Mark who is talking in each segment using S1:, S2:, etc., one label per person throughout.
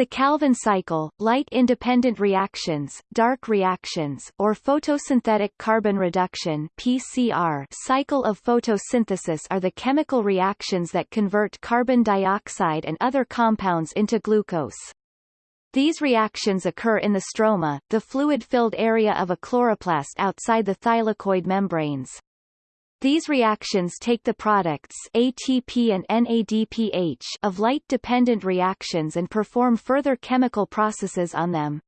S1: The Calvin cycle, light-independent reactions, dark reactions, or photosynthetic carbon reduction PCR cycle of photosynthesis are the chemical reactions that convert carbon dioxide and other compounds into glucose. These reactions occur in the stroma, the fluid-filled area of a chloroplast outside the thylakoid membranes. These reactions take the products ATP and NADPH of light-dependent reactions and perform further chemical processes on them.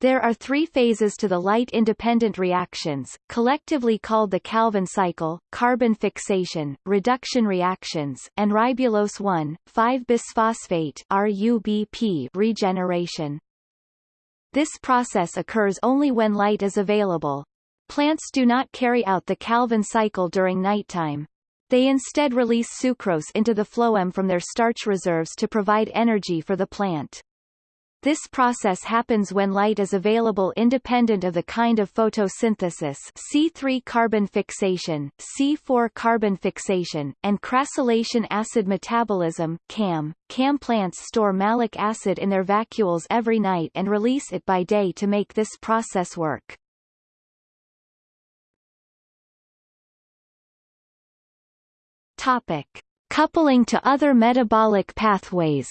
S1: There are three phases to the light-independent reactions, collectively called the Calvin cycle, carbon fixation, reduction reactions, and ribulose 1,5-bisphosphate RUBP regeneration. This process occurs only when light is available, Plants do not carry out the Calvin cycle during nighttime. They instead release sucrose into the phloem from their starch reserves to provide energy for the plant. This process happens when light is available independent of the kind of photosynthesis C3 carbon fixation, C4 carbon fixation, and crassulacean acid metabolism CAM. CAM plants store malic acid in their vacuoles every night and release it by day to make this process work. Topic. Coupling to other metabolic pathways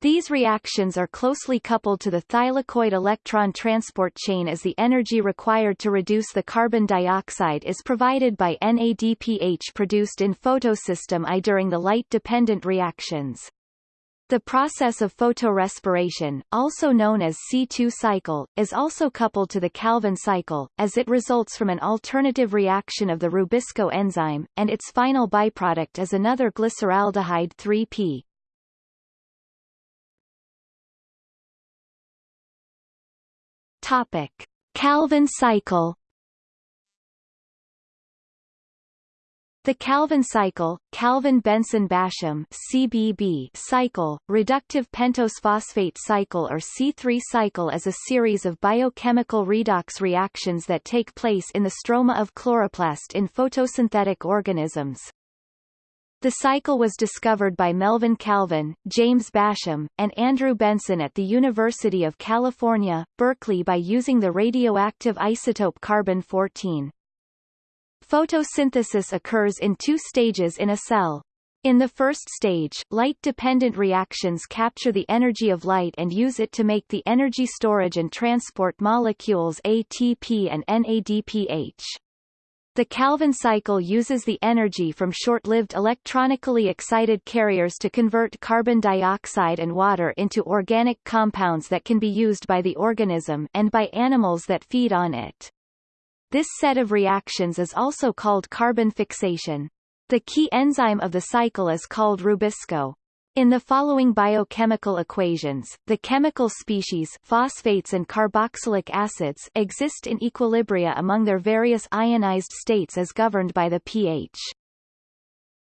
S1: These reactions are closely coupled to the thylakoid electron transport chain as the energy required to reduce the carbon dioxide is provided by NADPH produced in photosystem I during the light-dependent reactions. The process of photorespiration, also known as C2 cycle, is also coupled to the Calvin cycle, as it results from an alternative reaction of the Rubisco enzyme, and its final byproduct is another glyceraldehyde 3-P. Topic. Calvin cycle The Calvin cycle, Calvin-Benson-Bassham (CBB) cycle, reductive pentose phosphate cycle or C3 cycle is a series of biochemical redox reactions that take place in the stroma of chloroplast in photosynthetic organisms. The cycle was discovered by Melvin Calvin, James Bassham, and Andrew Benson at the University of California, Berkeley by using the radioactive isotope carbon-14. Photosynthesis occurs in two stages in a cell. In the first stage, light-dependent reactions capture the energy of light and use it to make the energy storage and transport molecules ATP and NADPH. The Calvin cycle uses the energy from short-lived electronically excited carriers to convert carbon dioxide and water into organic compounds that can be used by the organism and by animals that feed on it. This set of reactions is also called carbon fixation. The key enzyme of the cycle is called rubisco. In the following biochemical equations, the chemical species phosphates and carboxylic acids exist in equilibria among their various ionized states as governed by the pH.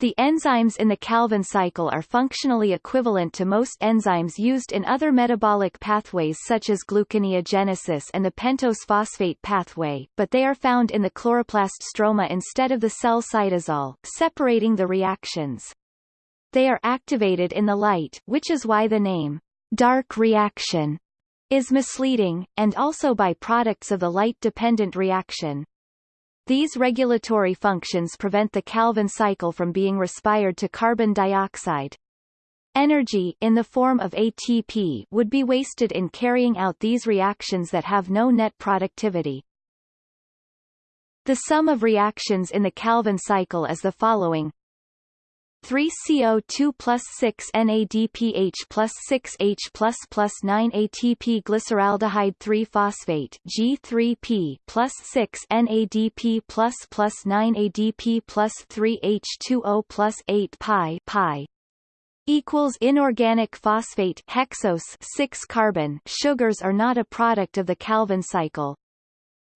S1: The enzymes in the Calvin cycle are functionally equivalent to most enzymes used in other metabolic pathways such as gluconeogenesis and the pentose phosphate pathway, but they are found in the chloroplast stroma instead of the cell cytosol, separating the reactions. They are activated in the light, which is why the name dark reaction is misleading, and also by products of the light-dependent reaction. These regulatory functions prevent the Calvin cycle from being respired to carbon dioxide. Energy in the form of ATP would be wasted in carrying out these reactions that have no net productivity. The sum of reactions in the Calvin cycle is the following 3CO2 plus 6 NADPH plus 6H plus plus 9 ATP glyceraldehyde 3-phosphate G3P plus 6 NADP plus plus 9 ADP plus 3 H2O plus 8 pi pi equals inorganic phosphate hexose 6 carbon sugars are not a product of the Calvin cycle.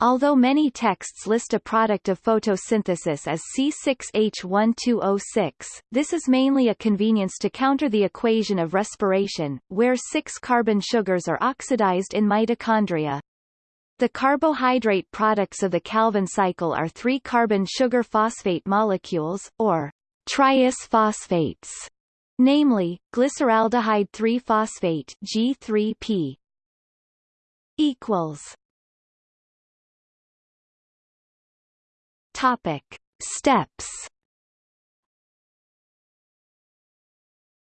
S1: Although many texts list a product of photosynthesis as C6H12O6, this is mainly a convenience to counter the equation of respiration, where 6-carbon sugars are oxidized in mitochondria. The carbohydrate products of the Calvin cycle are 3-carbon sugar phosphate molecules, or triose phosphates, namely, glyceraldehyde 3-phosphate G3P equals Topic. Steps.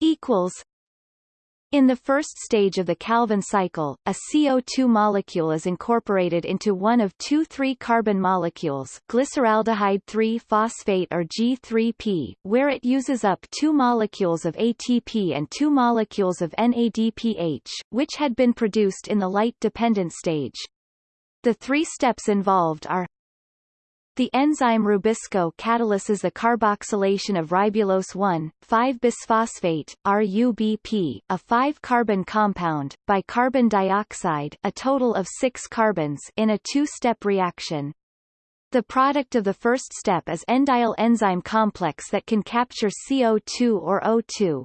S1: Equals. In the first stage of the Calvin cycle, a CO2 molecule is incorporated into one of two 3-carbon molecules glyceraldehyde 3-phosphate or G3P, where it uses up two molecules of ATP and two molecules of NADPH, which had been produced in the light-dependent stage. The three steps involved are the enzyme Rubisco catalyses the carboxylation of ribulose 1,5-bisphosphate, RUBP, a 5-carbon compound, by carbon dioxide a total of 6 carbons in a two-step reaction. The product of the first step is endiol enzyme complex that can capture CO2 or O2.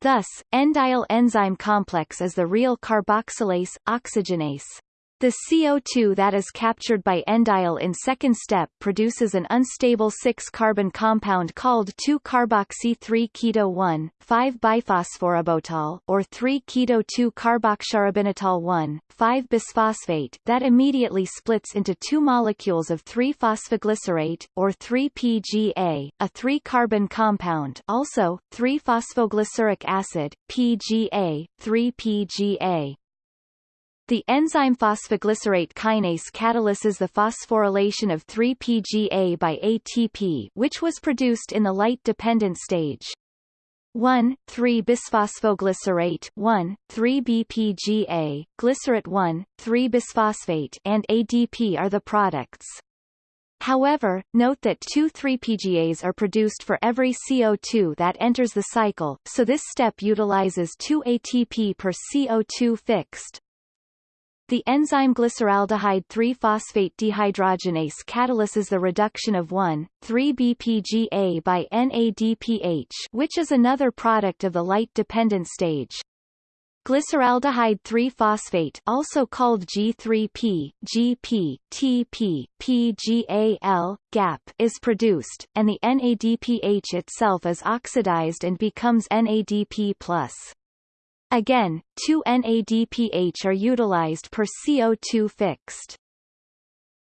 S1: Thus, endiol enzyme complex is the real carboxylase, oxygenase. The CO2 that is captured by endiol in second step produces an unstable 6-carbon compound called 2-carboxy-3-keto-1, 5-biphosphoributol or 3-keto-2-carboxyarabinitol 1, 5-bisphosphate that immediately splits into two molecules of 3-phosphoglycerate, or 3-PGA, a 3-carbon compound also, 3-phosphoglyceric acid, PGA, 3-PGA. The enzyme phosphoglycerate kinase catalyses the phosphorylation of 3-PGA by ATP which was produced in the light-dependent stage. 1, 3-bisphosphoglycerate 1, 3-BPGA, glycerate 1, 3-bisphosphate and ADP are the products. However, note that two 3-PGAs are produced for every CO2 that enters the cycle, so this step utilizes 2 ATP per CO2 fixed, the enzyme glyceraldehyde 3-phosphate dehydrogenase catalyses the reduction of 1,3-BPGA by NADPH which is another product of the light-dependent stage. Glyceraldehyde 3-phosphate also called G3P, GP, TP, PGAL, GAP is produced, and the NADPH itself is oxidized and becomes NADP+. Again, 2 NADPH are utilized per CO2 fixed.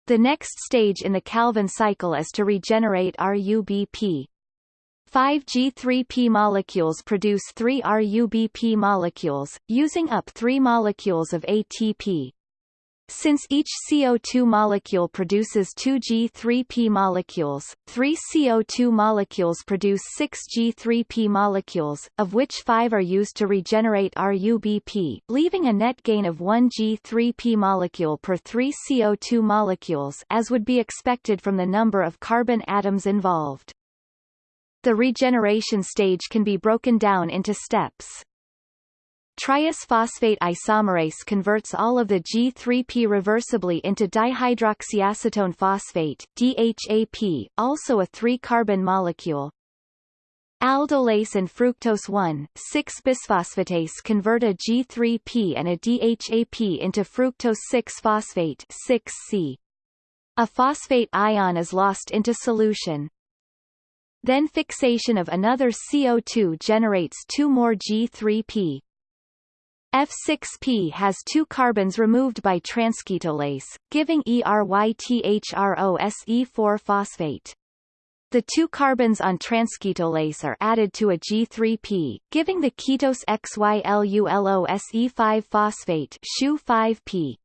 S1: The next stage in the Calvin cycle is to regenerate RUBP. 5 G3P molecules produce 3 RUBP molecules, using up 3 molecules of ATP. Since each CO2 molecule produces two G3P molecules, three CO2 molecules produce six G3P molecules, of which five are used to regenerate RUBP, leaving a net gain of one G3P molecule per three CO2 molecules as would be expected from the number of carbon atoms involved. The regeneration stage can be broken down into steps. Triose phosphate isomerase converts all of the G3P reversibly into dihydroxyacetone phosphate DHAP, also a 3-carbon molecule. Aldolase and fructose 1,6-bisphosphatase convert a G3P and a DHAP into fructose 6-phosphate 6C. A phosphate ion is lost into solution. Then fixation of another CO2 generates two more G3P, F6P has two carbons removed by transketolase, giving ERYTHROSE4-phosphate. The two carbons on transketolase are added to a G3P, giving the ketose XYLULOSE5-phosphate 5P.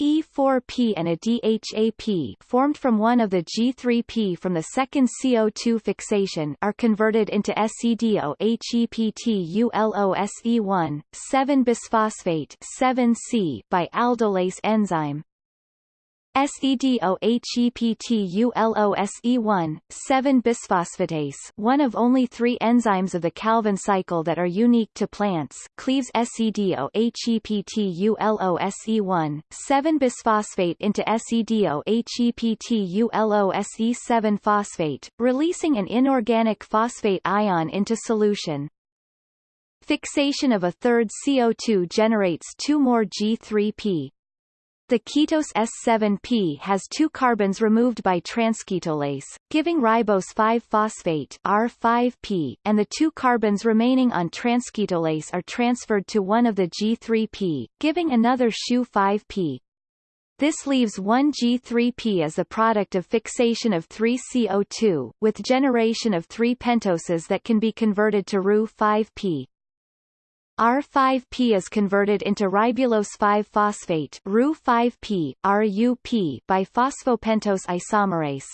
S1: E4P and a DHAP formed from one of the G3P from the second CO2 fixation are converted into SEDO-HEPTULOSE1, 7-bisphosphate 7C by aldolase enzyme. SEDOHEPTULOSE1, 7-bisphosphatase one of only three enzymes of the Calvin cycle that are unique to plants cleaves SEDOHEPTULOSE1, 7-bisphosphate into SEDOHEPTULOSE7-phosphate, releasing an inorganic phosphate ion into solution. Fixation of a third CO2 generates two more G3P, The ketose S7P has two carbons removed by transketolase, giving ribose 5-phosphate R5P, and the two carbons remaining on transketolase are transferred to one of the G3P, giving another SHU5P. This leaves one G3P as the product of fixation of 3CO2, with generation of 3 pentoses that can be converted to Ru5P. R5P is converted into ribulose 5-phosphate Ru5P, RUP by phosphopentose isomerase.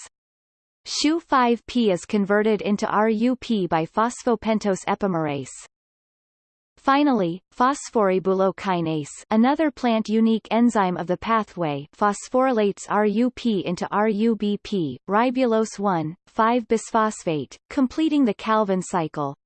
S1: SHU5P is converted into RUP by phosphopentose epimerase. Finally, phosphoribulokinase another plant-unique enzyme of the pathway phosphorylates RUP into RUBP, ribulose 1,5-bisphosphate, completing the Calvin cycle.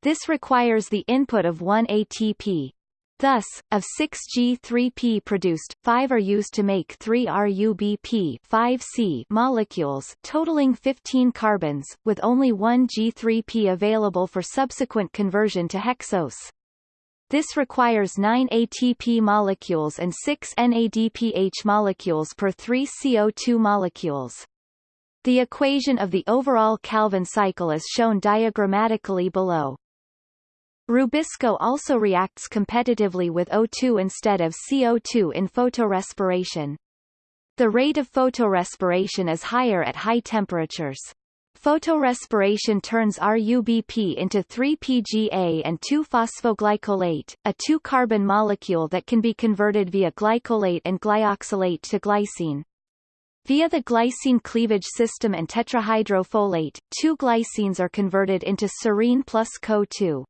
S1: This requires the input of 1 ATP. Thus, of 6 G3P produced, 5 are used to make 3 RUBP 5C molecules totaling 15 carbons, with only one G3P available for subsequent conversion to hexose. This requires 9 ATP molecules and 6 NADPH molecules per 3 CO2 molecules. The equation of the overall Calvin cycle is shown diagrammatically below. Rubisco also reacts competitively with O2 instead of CO2 in photorespiration. The rate of photorespiration is higher at high temperatures. Photorespiration turns RUBP into 3-PGA and 2-phosphoglycolate, a two-carbon molecule that can be converted via glycolate and glyoxylate to glycine. Via the glycine cleavage system and tetrahydrofolate, two glycines are converted into serine plus CO2.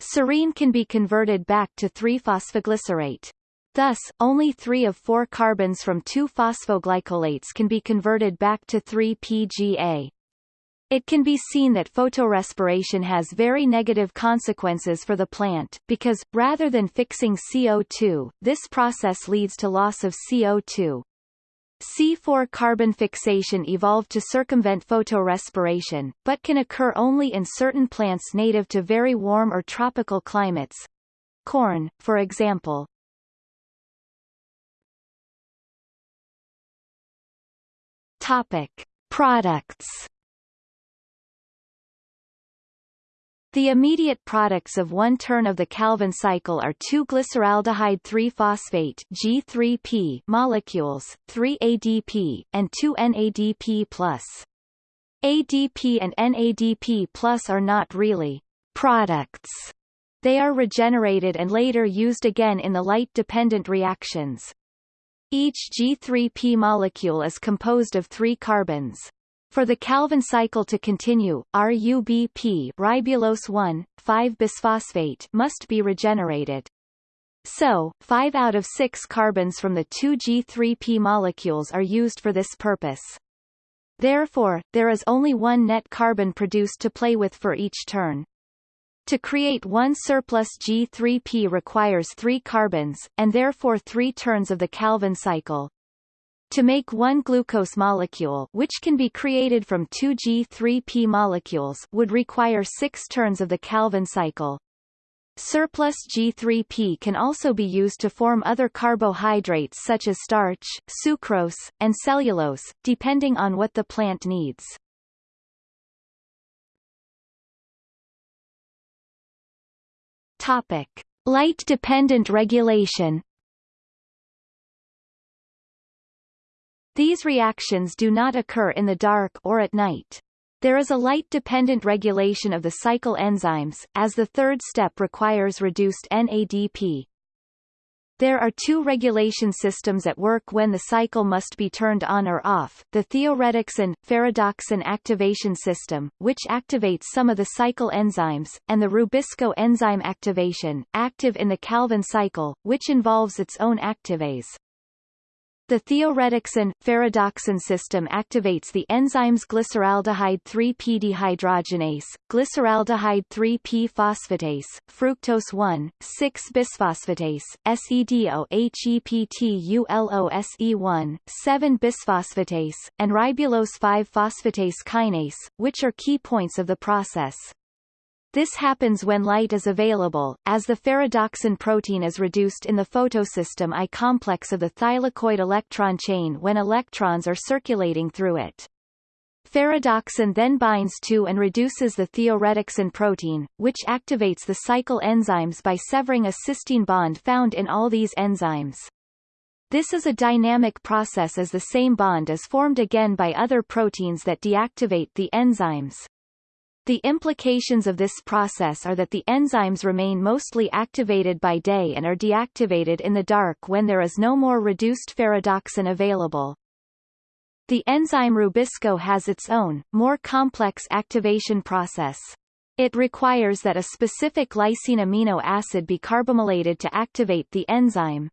S1: Serine can be converted back to 3-phosphoglycerate. Thus, only three of four carbons from two phosphoglycolates can be converted back to 3-PGA. It can be seen that photorespiration has very negative consequences for the plant, because, rather than fixing CO2, this process leads to loss of CO2. C4 carbon fixation evolved to circumvent photorespiration, but can occur only in certain plants native to very warm or tropical climates. Corn, for example. Topic. Products The immediate products of one turn of the Calvin cycle are 2-glyceraldehyde 3-phosphate G3P molecules, 3-ADP, and 2-NADP+. ADP and NADP plus are not really products. They are regenerated and later used again in the light-dependent reactions. Each G3P molecule is composed of three carbons. For the Calvin cycle to continue, RUBP ribulose 1,5-bisphosphate must be regenerated. So, 5 out of 6 carbons from the two G3P molecules are used for this purpose. Therefore, there is only one net carbon produced to play with for each turn. To create one surplus G3P requires three carbons, and therefore three turns of the Calvin cycle. To make one glucose molecule which can be created from two G3P molecules would require six turns of the Calvin cycle. Surplus G3P can also be used to form other carbohydrates such as starch, sucrose, and cellulose, depending on what the plant needs. Topic. Light-dependent regulation These reactions do not occur in the dark or at night. There is a light-dependent regulation of the cycle enzymes, as the third step requires reduced NADP. There are two regulation systems at work when the cycle must be turned on or off, the thioredoxin, ferredoxin activation system, which activates some of the cycle enzymes, and the Rubisco enzyme activation, active in the Calvin cycle, which involves its own activase. The thioredoxin, ferredoxin system activates the enzymes glyceraldehyde 3-P dehydrogenase, glyceraldehyde 3-P phosphatase, fructose 1,6-bisphosphatase, SEDOHEPTULOSE1, 7-bisphosphatase, and ribulose 5-phosphatase kinase, which are key points of the process. This happens when light is available, as the ferredoxin protein is reduced in the photosystem I complex of the thylakoid electron chain when electrons are circulating through it. Ferredoxin then binds to and reduces the thioredoxin protein, which activates the cycle enzymes by severing a cysteine bond found in all these enzymes. This is a dynamic process as the same bond is formed again by other proteins that deactivate the enzymes. The implications of this process are that the enzymes remain mostly activated by day and are deactivated in the dark when there is no more reduced ferredoxin available. The enzyme Rubisco has its own, more complex activation process. It requires that a specific lysine amino acid be carbamylated to activate the enzyme.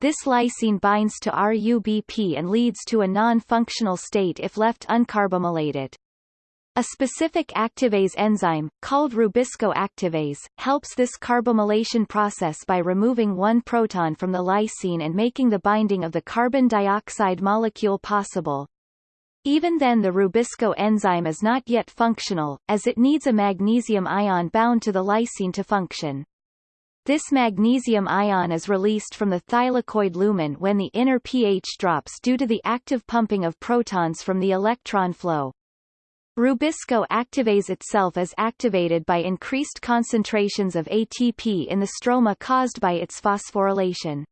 S1: This lysine binds to RUBP and leads to a non-functional state if left uncarbamylated. A specific activase enzyme, called Rubisco activase, helps this carbamylation process by removing one proton from the lysine and making the binding of the carbon dioxide molecule possible. Even then the Rubisco enzyme is not yet functional, as it needs a magnesium ion bound to the lysine to function. This magnesium ion is released from the thylakoid lumen when the inner pH drops due to the active pumping of protons from the electron flow. Rubisco activase itself is activated by increased concentrations of ATP in the stroma caused by its phosphorylation.